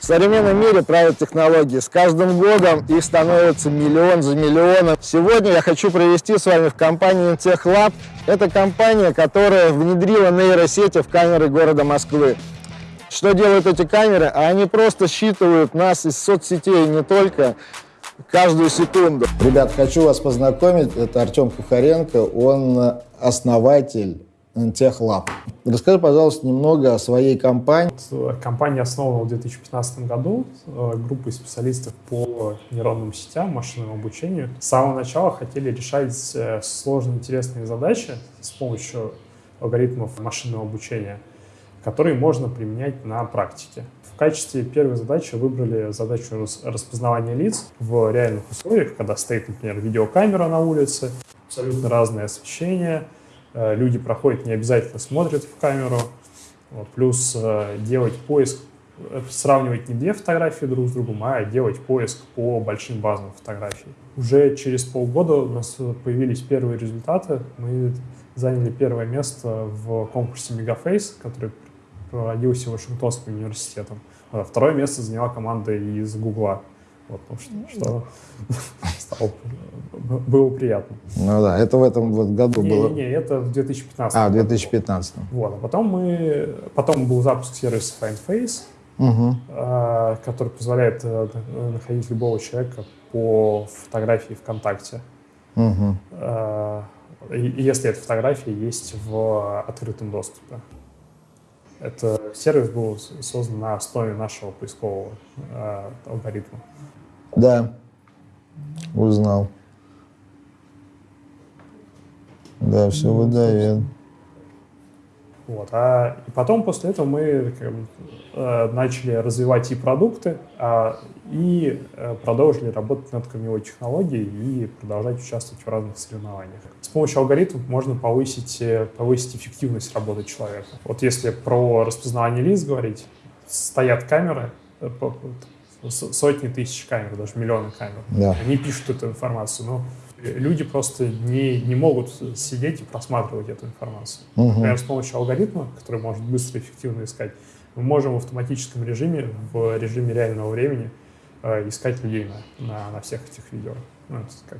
В современном мире правят технологии. С каждым годом их становится миллион за миллионом. Сегодня я хочу провести с вами в компании Intech Lab. Это компания, которая внедрила нейросети в камеры города Москвы. Что делают эти камеры? А они просто считывают нас из соцсетей не только каждую секунду. Ребят, хочу вас познакомить. Это Артем Кухаренко. Он основатель Техлаб. Расскажи, пожалуйста, немного о своей компании. Компания основана в 2015 году э, группой специалистов по нейронным сетям, машинному обучению. С самого начала хотели решать э, сложные, интересные задачи с помощью алгоритмов машинного обучения, которые можно применять на практике. В качестве первой задачи выбрали задачу распознавания лиц в реальных условиях, когда стоит, например, видеокамера на улице, абсолютно разное освещение — Э, люди проходят, не обязательно смотрят в камеру. Вот, плюс э, делать поиск, э, сравнивать не две фотографии друг с другом, а делать поиск по большим базам фотографий. Уже через полгода у нас появились первые результаты. Мы заняли первое место в конкурсе Мегафейс, который проводился Вашингтонским университетом. А второе место заняла команда из Гугла. Вот, потому что, что стало, было приятно. Ну да, это в этом вот году не, было? Не, не, это в 2015. А, в 2015. Вот, а потом мы, потом был запуск сервиса FindFace, угу. э, который позволяет э, находить любого человека по фотографии ВКонтакте. Угу. Э, если эта фотография есть в открытом доступе. Это сервис был создан на основе нашего поискового э, алгоритма. Да, узнал. Да, все выдает. Вот. А и потом после этого мы как э, начали развивать и продукты, а, и э, продолжили работать над корневой технологией и продолжать участвовать в разных соревнованиях. С помощью алгоритмов можно повысить, э, повысить эффективность работы человека. Вот если про распознавание лиц говорить, стоят камеры, сотни тысяч камер, даже миллионы камер. Да. Они пишут эту информацию, но люди просто не, не могут сидеть и просматривать эту информацию. Угу. Например, с помощью алгоритма, который может быстро и эффективно искать, мы можем в автоматическом режиме, в режиме реального времени э, искать людей на, на, на всех этих видео. Ну, как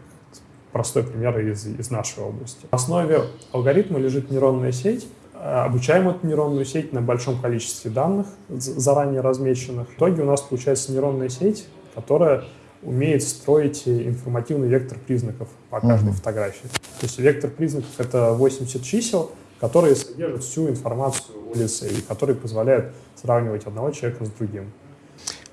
простой пример из, из нашей области. В основе алгоритма лежит нейронная сеть, обучаем эту нейронную сеть на большом количестве данных, заранее размеченных. В итоге у нас получается нейронная сеть, которая умеет строить информативный вектор признаков по каждой uh-huh. фотографии. То есть вектор признаков — это 80 чисел, которые содержат всю информацию улицы и которые позволяют сравнивать одного человека с другим.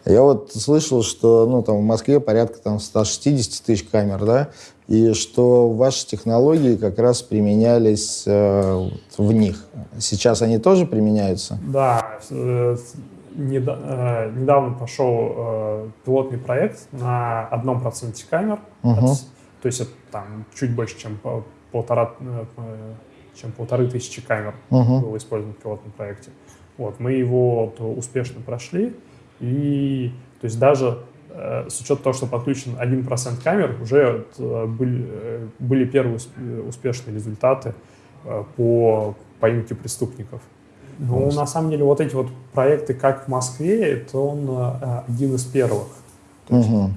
Я вот слышал, что ну, там, в Москве порядка там, 160 тысяч камер, да, и что ваши технологии как раз применялись э, в них. Сейчас они тоже применяются? Да. Э, э, недавно пошел э, пилотный проект на одном проценте камер. Угу. то есть это там чуть больше, чем полтора, чем полторы тысячи камер угу. было использовано в пилотном проекте. Вот, мы его успешно прошли. И то есть даже э, с учетом того, что подключен 1% камер, уже э, были, э, были первые успешные результаты по поимке преступников. Ну, на самом деле, вот эти вот проекты, как в Москве, это он один из первых. есть, угу.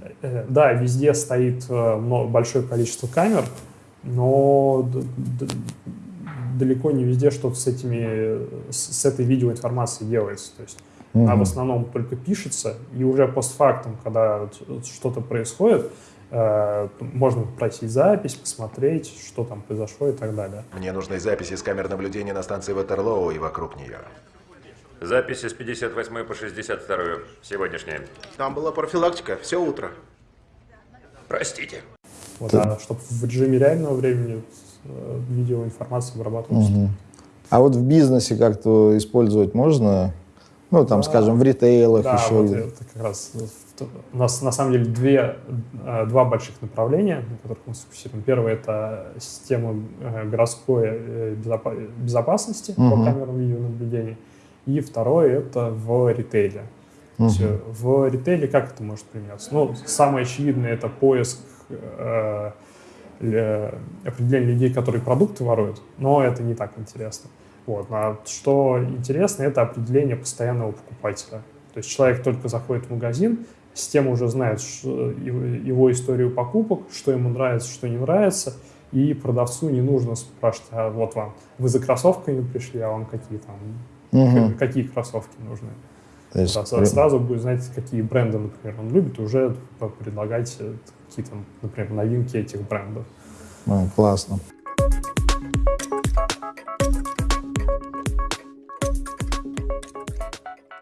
Да, везде стоит большое количество камер, но далеко не везде что-то с этими, с этой видеоинформацией делается. То есть Угу. Она в основном только пишется, и уже постфактум, когда что-то происходит, э, можно просить запись, посмотреть, что там произошло и так далее. Мне нужны записи с камер наблюдения на станции Ватерлоу и вокруг нее. Записи с 58 по 62 сегодняшние. Там была профилактика, все утро. Простите. Вот, а, чтобы в режиме реального времени э, видеоинформация обрабатывалась. Угу. А вот в бизнесе как-то использовать можно ну, там, скажем, в ритейлах да, еще. Вот это как раз у нас на самом деле две, э, два больших направления, на которых мы сфокусируем. Первое — это система э, городской э, безопасности угу. по камерам видеонаблюдения. И второе — это в ритейле. Угу. Есть, в ритейле как это может применяться? Ну, самое очевидное — это поиск э, определения людей, которые продукты воруют, но это не так интересно. Вот. А что интересно, это определение постоянного покупателя. То есть человек только заходит в магазин, система уже знает его, историю покупок, что ему нравится, что не нравится, и продавцу не нужно спрашивать, а вот вам, вы за кроссовками пришли, а вам какие там, Мгм. какие кроссовки нужны. То есть, Да, сразу будет знать, какие бренды, например, он любит, и уже предлагать э, какие-то, например, новинки этих брендов. а, классно.